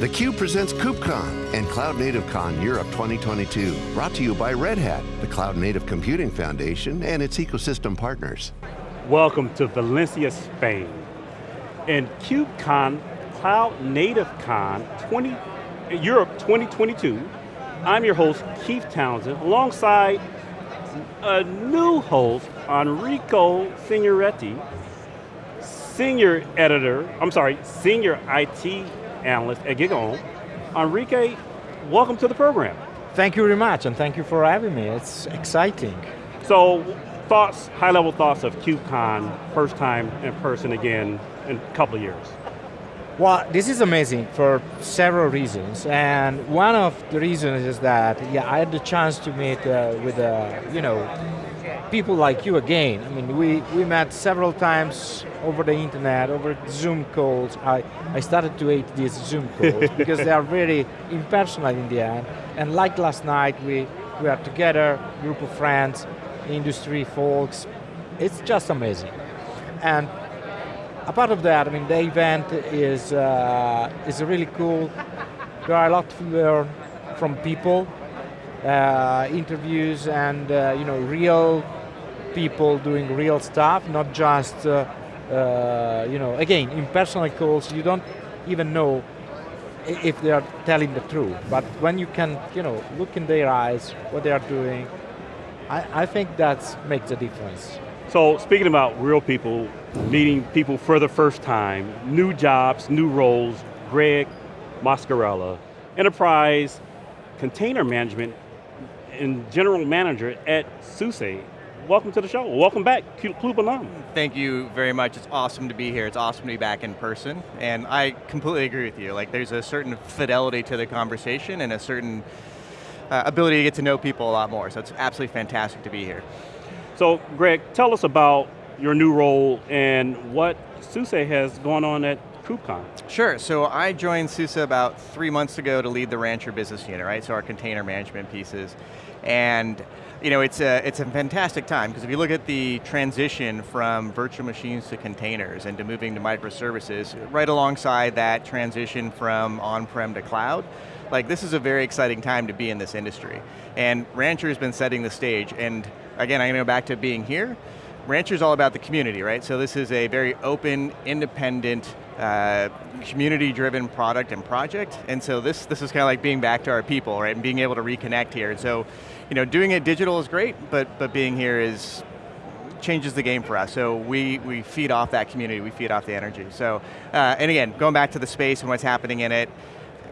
theCUBE presents KubeCon and Cloud Native Con Europe 2022. Brought to you by Red Hat, the Cloud Native Computing Foundation and its ecosystem partners. Welcome to Valencia, Spain. And KubeCon, Cloud Native Con 20, Europe 2022. I'm your host, Keith Townsend, alongside a new host, Enrico Signoretti, senior editor, I'm sorry, senior IT analyst at GigaOM. Enrique, welcome to the program. Thank you very much, and thank you for having me. It's exciting. So, thoughts, high level thoughts of KubeCon, first time in person again in a couple of years. Well, this is amazing for several reasons, and one of the reasons is that, yeah, I had the chance to meet uh, with, uh, you know, people like you again. I mean, we, we met several times over the internet, over Zoom calls. I, I started to hate these Zoom calls because they are very impersonal in the end. And like last night, we, we are together, group of friends, industry folks. It's just amazing. And apart of that, I mean, the event is, uh, is really cool. There are a lot to learn from people, uh, interviews and uh, you know real people doing real stuff, not just, uh, uh, you know, again, in personal calls, you don't even know if they are telling the truth. But when you can, you know, look in their eyes, what they are doing, I, I think that makes a difference. So speaking about real people, meeting people for the first time, new jobs, new roles, Greg Muscarella, enterprise container management and general manager at SUSE welcome to the show. Welcome back, Cube alum. Thank you very much. It's awesome to be here. It's awesome to be back in person. And I completely agree with you. Like there's a certain fidelity to the conversation and a certain uh, ability to get to know people a lot more. So it's absolutely fantastic to be here. So Greg, tell us about your new role and what SUSE has going on at KubeCon. Sure, so I joined SUSE about three months ago to lead the Rancher business unit, right? So our container management pieces. And you know, it's a, it's a fantastic time, because if you look at the transition from virtual machines to containers and to moving to microservices, right alongside that transition from on-prem to cloud, like this is a very exciting time to be in this industry. And Rancher has been setting the stage, and again, I'm going to go back to being here, Rancher is all about the community, right? So this is a very open, independent, uh, community-driven product and project, and so this, this is kind of like being back to our people, right, and being able to reconnect here. And so, you know, doing it digital is great, but, but being here is, changes the game for us. So we, we feed off that community, we feed off the energy. So, uh, and again, going back to the space and what's happening in it,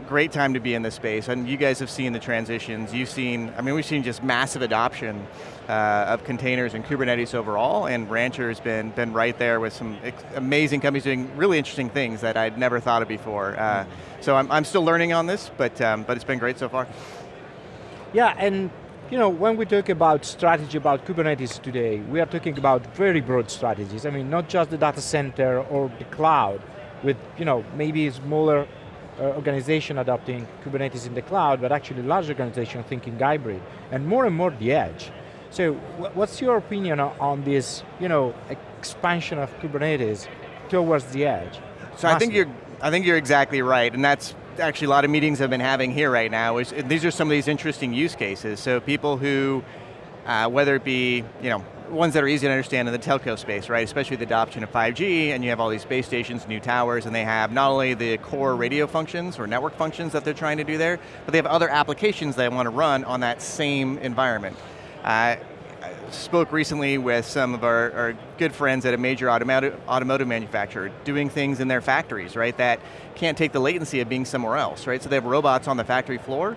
great time to be in this space, and you guys have seen the transitions. You've seen, I mean, we've seen just massive adoption uh, of containers and Kubernetes overall, and Rancher has been, been right there with some amazing companies doing really interesting things that I'd never thought of before. Uh, so I'm, I'm still learning on this, but, um, but it's been great so far. Yeah, and you know, when we talk about strategy about Kubernetes today, we are talking about very broad strategies. I mean, not just the data center or the cloud, with you know, maybe smaller uh, organization adopting Kubernetes in the cloud, but actually large organization thinking hybrid, and more and more the edge. So what's your opinion on this you know, expansion of Kubernetes towards the edge? So I think, you're, I think you're exactly right, and that's actually a lot of meetings I've been having here right now, is these are some of these interesting use cases. So people who, uh, whether it be, you know, ones that are easy to understand in the telco space, right? Especially the adoption of 5G, and you have all these base stations, new towers, and they have not only the core radio functions or network functions that they're trying to do there, but they have other applications they want to run on that same environment. Uh, spoke recently with some of our, our, good friends at a major automotive manufacturer doing things in their factories, right, that can't take the latency of being somewhere else, right? So they have robots on the factory floor.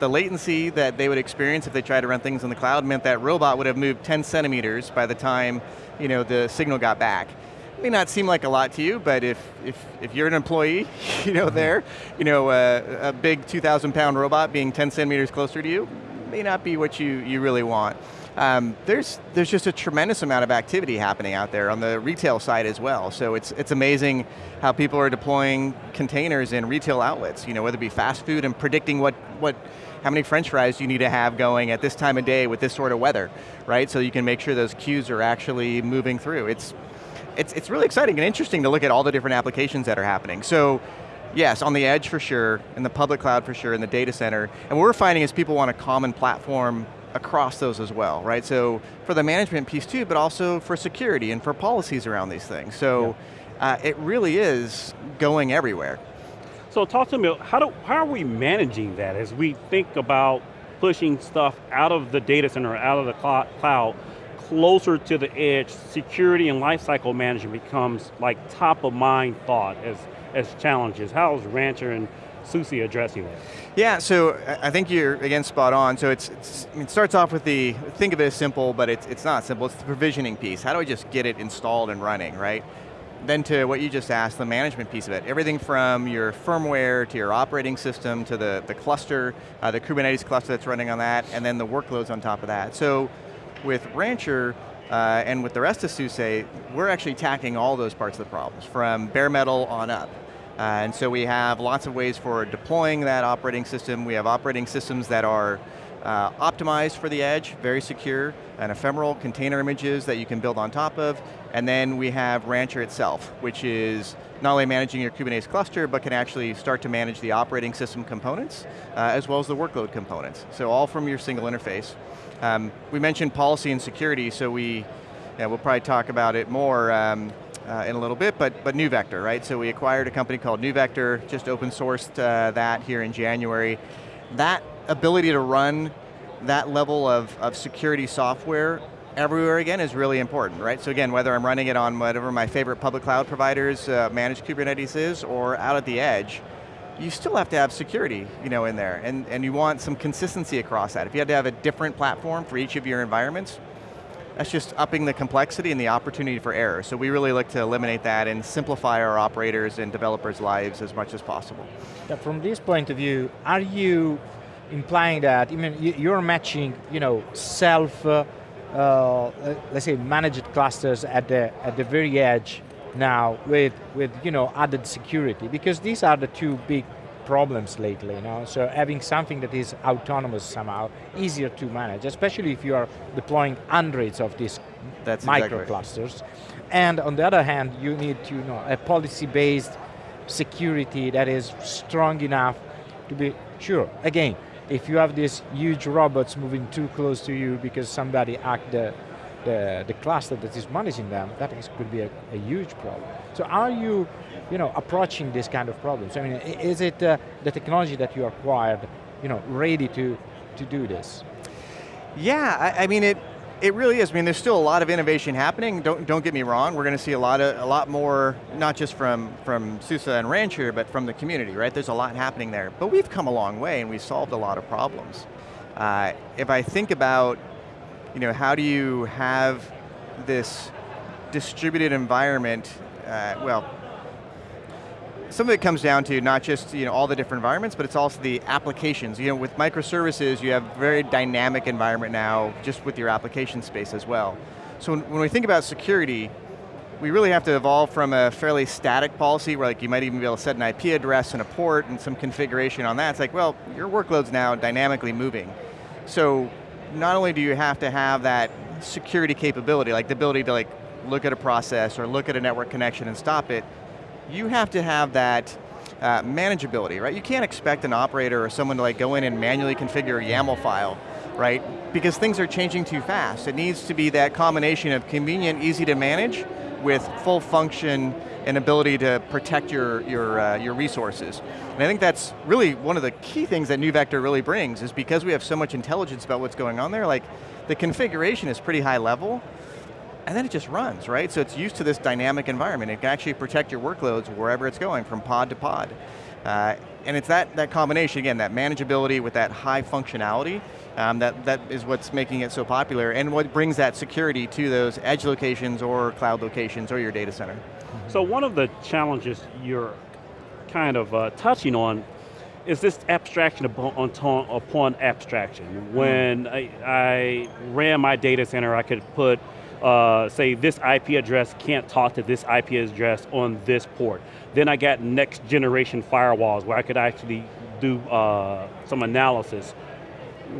The latency that they would experience if they tried to run things in the cloud meant that robot would have moved 10 centimeters by the time you know, the signal got back. It may not seem like a lot to you, but if, if, if you're an employee, you know, there, you know, uh, a big 2,000 pound robot being 10 centimeters closer to you may not be what you, you really want. Um, there's, there's just a tremendous amount of activity happening out there on the retail side as well. So it's, it's amazing how people are deploying containers in retail outlets, you know, whether it be fast food and predicting what, what, how many french fries do you need to have going at this time of day with this sort of weather, right? So you can make sure those queues are actually moving through. It's, it's, it's really exciting and interesting to look at all the different applications that are happening. So Yes, on the edge for sure, in the public cloud for sure, in the data center. And what we're finding is people want a common platform across those as well, right? So for the management piece too, but also for security and for policies around these things. So yeah. uh, it really is going everywhere. So talk to me, how, do, how are we managing that as we think about pushing stuff out of the data center, out of the cloud, closer to the edge, security and lifecycle management becomes like top of mind thought as, as challenges. How is Rancher and SUSE addressing that? Yeah, so I think you're, again, spot on. So it's, it's it starts off with the, think of it as simple, but it's, it's not simple. It's the provisioning piece. How do I just get it installed and running, right? Then to what you just asked, the management piece of it. Everything from your firmware to your operating system to the, the cluster, uh, the Kubernetes cluster that's running on that, and then the workloads on top of that. So with Rancher, uh, and with the rest of SUSE, we're actually tackling all those parts of the problems, from bare metal on up. Uh, and so we have lots of ways for deploying that operating system. We have operating systems that are uh, optimized for the edge, very secure, and ephemeral container images that you can build on top of. And then we have Rancher itself, which is not only managing your Kubernetes cluster, but can actually start to manage the operating system components, uh, as well as the workload components. So all from your single interface. Um, we mentioned policy and security, so we, yeah, we'll probably talk about it more um, uh, in a little bit, but, but NeuVector, right? So we acquired a company called NeuVector, just open sourced uh, that here in January. That ability to run that level of, of security software everywhere again is really important, right? So again, whether I'm running it on whatever my favorite public cloud providers uh, managed Kubernetes is, or out at the edge, you still have to have security you know, in there, and, and you want some consistency across that. If you had to have a different platform for each of your environments, that's just upping the complexity and the opportunity for error. So we really look to eliminate that and simplify our operators and developers' lives as much as possible. From this point of view, are you implying that, I mean, you're matching, you know, self, uh, uh, let's say managed clusters at the, at the very edge now with, with you know, added security, because these are the two big problems lately, you know? so having something that is autonomous somehow, easier to manage, especially if you are deploying hundreds of these That's micro clusters. And on the other hand, you need to, you know, a policy-based security that is strong enough to be sure. Again, if you have these huge robots moving too close to you because somebody hacked the, the, the cluster that is managing them, that is, could be a, a, huge problem. So are you, you know, approaching this kind of problems? I mean, is it uh, the technology that you acquired, you know, ready to, to do this? Yeah, I, I mean, it, it really is. I mean, there's still a lot of innovation happening. Don't don't get me wrong. We're going to see a lot of a lot more, not just from from SUSE and Rancher, but from the community. Right? There's a lot happening there. But we've come a long way, and we've solved a lot of problems. Uh, if I think about, you know, how do you have this distributed environment? Uh, well, some of it comes down to not just you know, all the different environments, but it's also the applications. You know, with microservices, you have a very dynamic environment now, just with your application space as well. So when, when we think about security, we really have to evolve from a fairly static policy where like you might even be able to set an IP address and a port and some configuration on that. It's like, well, your workload's now dynamically moving. So not only do you have to have that security capability, like the ability to like look at a process or look at a network connection and stop it, you have to have that uh, manageability, right? You can't expect an operator or someone to like go in and manually configure a YAML file, right? Because things are changing too fast. It needs to be that combination of convenient, easy to manage with full function and ability to protect your, your, uh, your resources. And I think that's really one of the key things that NeuVector really brings is because we have so much intelligence about what's going on there, like the configuration is pretty high level, and then it just runs, right? So it's used to this dynamic environment. It can actually protect your workloads wherever it's going, from pod to pod. Uh, and it's that, that combination, again, that manageability with that high functionality, um, that, that is what's making it so popular and what brings that security to those edge locations or cloud locations or your data center. So one of the challenges you're kind of uh, touching on is this abstraction upon, upon abstraction. Mm-hmm. When. I, I ran my data center, I could put uh, say this IP address can't talk to this IP address on this port. Then I got next generation firewalls where I could actually do uh, some analysis.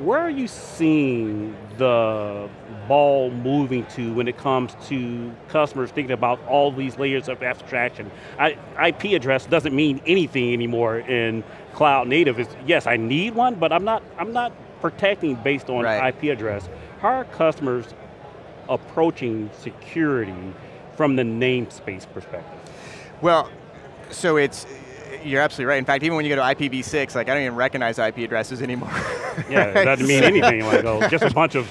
Where are you seeing the ball moving to when it comes to customers thinking about all these layers of abstraction? I, IP address doesn't mean anything anymore in cloud native. It's, yes, I need one, but I'm not, I'm not protecting based on right. IP address. How are customers approaching security from the namespace perspective? Well, so it's, you're absolutely right. In fact, even when you go to IPv6, like I don't even recognize IP addresses anymore. yeah, it doesn't mean anything. Like, oh, just a bunch of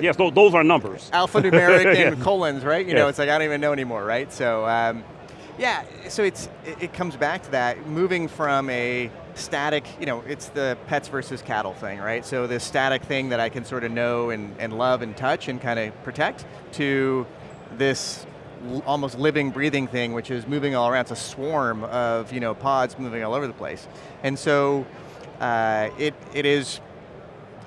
Yes, those are numbers. Alphanumeric and colons, right? You yes. know, it's like I don't even know anymore, right? So, um, yeah, so it's it comes back to that, moving from a static, you know, it's the pets versus cattle thing, right? So this static thing that I can sort of know and, and love and touch and kind of protect to this almost living, breathing thing, which is moving all around. It's a swarm of you know pods moving all over the place, and so uh, it it is.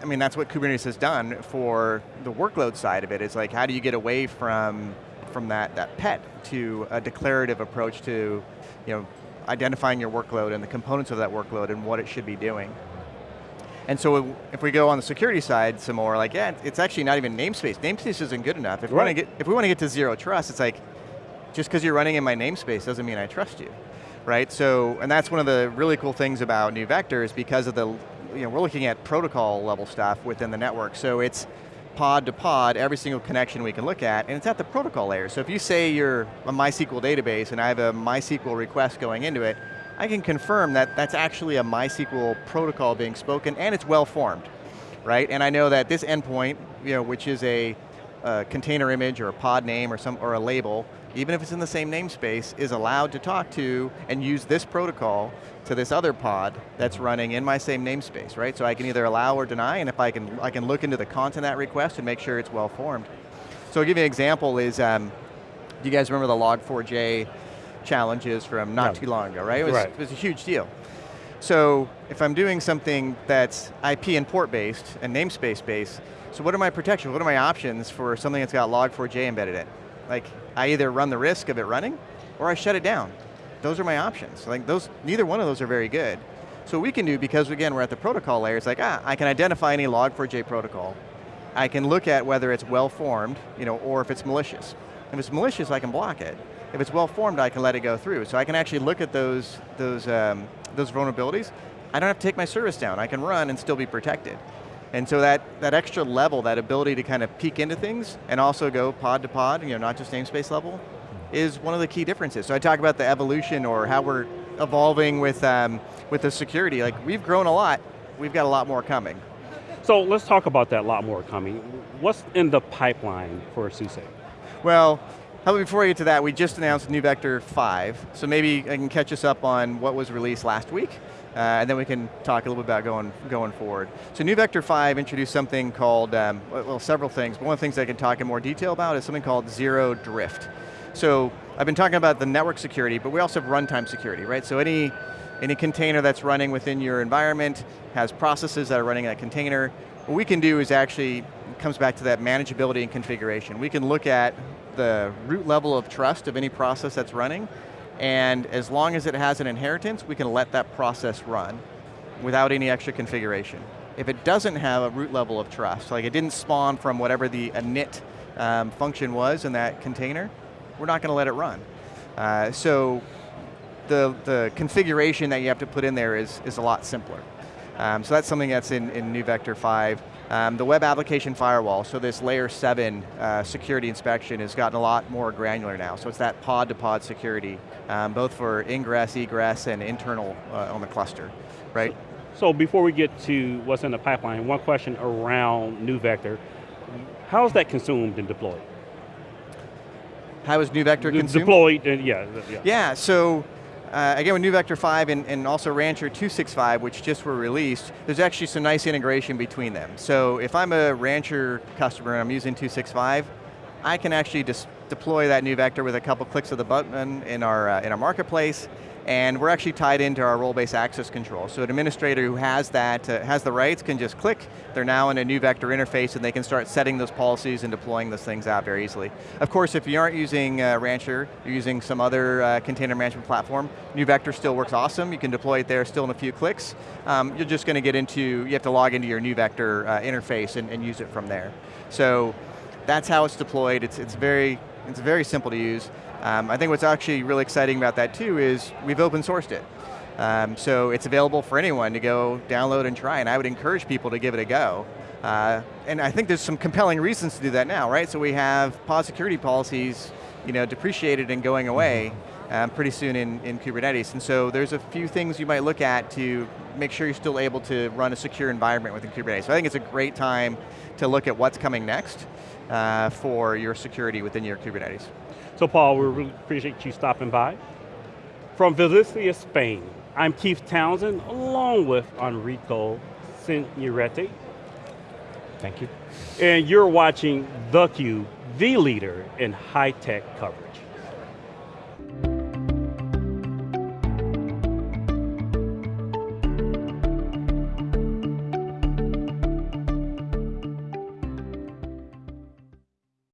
I mean, that's what Kubernetes has done for the workload side of it. it. Is like, how do you get away from from that that pet to a declarative approach to, you know, identifying your workload and the components of that workload and what it should be doing. And so if we go on the security side some more, like, yeah, it's actually not even namespace. Namespace isn't good enough. If, right. we, want to get, if we want to get to zero trust, it's like, just because you're running in my namespace doesn't mean I trust you, right? So, and that's one of the really cool things about NeuVector is because of the, you know, we're looking at protocol level stuff within the network. So it's pod to pod, every single connection we can look at, and it's at the protocol layer. So if you say you're a MySQL database and I have a MySQL request going into it, I can confirm that that's actually a MySQL protocol being spoken and it's well formed, right? And I know that this endpoint, you know, which is a, a container image or a pod name or, some, or a label, even if it's in the same namespace, is allowed to talk to and use this protocol to this other pod that's running in my same namespace, right? So I can either allow or deny, and if I can, I can look into the content of that request and make sure it's well formed. So I'll give you an example is, um, do you guys remember the log4j challenges from not too long ago, right? It was, right. it was a huge deal. So if I'm doing something that's IP and port based and namespace based, so what are my protections? What are my options for something that's got log4j embedded in? Like, I either run the risk of it running, or I shut it down. Those are my options. Like those, neither one of those are very good. So what we can do, because again, we're at the protocol layer, it's like, ah, I can identify any log4j protocol. I can look at whether it's well formed, you know, or if it's malicious. If it's malicious, I can block it. If it's well formed, I can let it go through. So I can actually look at those, those, um, those vulnerabilities. I don't have to take my service down. I can run and still be protected. And so that, that extra level, that ability to kind of peek into things and also go pod to pod, you know, not just namespace level, is one of the key differences. So I talk about the evolution or how we're evolving with, um, with the security. Like we've grown a lot, we've got a lot more coming. So let's talk about that a lot more coming. What's in the pipeline for SUSE? Well, how about before we get to that, we just announced NeuVector 5, so maybe I can catch us up on what was released last week, uh, and then we can talk a little bit about going, going forward. So NeuVector 5 introduced something called, um, well, several things, but one of the things I can talk in more detail about is something called Zero Drift. So I've been talking about the network security, but we also have runtime security, right? So any, any container that's running within your environment has processes that are running in that container. What we can do is actually, comes back to that manageability and configuration. We can look at the root level of trust of any process that's running, and as long as it has an inheritance, we can let that process run without any extra configuration. If it doesn't have a root level of trust, like it didn't spawn from whatever the init um, function was in that container, we're not going to let it run. Uh, so the, the configuration that you have to put in there is, is a lot simpler. Um, so that's something that's in, in NeuVector 5. Um, the web application firewall, so this layer seven uh, security inspection has gotten a lot more granular now. So it's that pod to pod security, um, both for ingress, egress, and internal uh, on the cluster, right? So, so, before we get to what's in the pipeline, one question around NeuVector. How is that consumed and deployed? How is NeuVector consumed? Deployed, uh, yeah, yeah. Yeah, so uh, again, with NeuVector 5 and, and, also Rancher 265, which just were released, there's actually some nice integration between them. So if I'm a Rancher customer and I'm using 265, I can actually just deploy that NeuVector with a couple clicks of the button in our, uh, in our marketplace, and we're actually tied into our role-based access control. So an administrator who has that, uh, has the rights can just click, they're now in a NeuVector interface and they can start setting those policies and deploying those things out very easily. Of course, if you aren't using uh, Rancher, you're using some other uh, container management platform, NeuVector still works awesome, you can deploy it there still in a few clicks. Um, you're just going to get into, you have to log into your NeuVector uh, interface and, and use it from there. So that's how it's deployed, it's, it's, very, it's very simple to use. Um, I think what's actually really exciting about that too is we've open sourced it. Um, so it's available for anyone to go download and try, and I would encourage people to give it a go. Uh, and I think there's some compelling reasons to do that now, right? So we have pod security policies you know, depreciated and going away um, pretty soon in, in Kubernetes. And so there's a few things you might look at to make sure you're still able to run a secure environment within Kubernetes. So I think it's a great time to look at what's coming next uh, for your security within your Kubernetes. So Paul, we really appreciate you stopping by. From Valencia, Spain, I'm Keith Townsend, along with Enrico Signoretti. Thank you. And you're watching theCUBE, the leader in high-tech coverage.